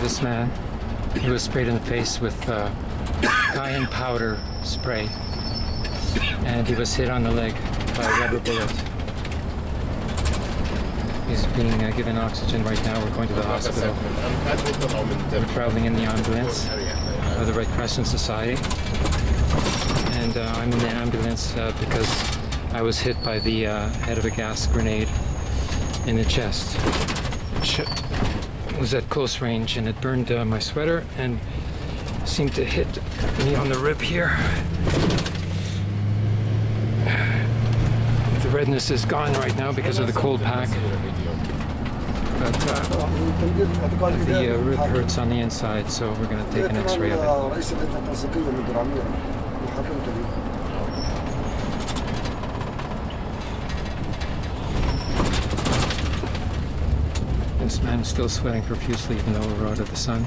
this man. He was sprayed in the face with uh, cayenne powder spray, and he was hit on the leg by a rubber bullet. He's being uh, given oxygen right now. We're going to the hospital. We're traveling in the ambulance of the Red Crescent Society, and uh, I'm in the ambulance uh, because I was hit by the uh, head of a gas grenade in the chest. Which was at close range and it burned uh, my sweater and seemed to hit me on the rib here. The redness is gone right now because of the cold pack, but uh, the uh, rib hurts on the inside, so we're going to take an x-ray of it. This man is still sweating profusely even though we're out of the sun.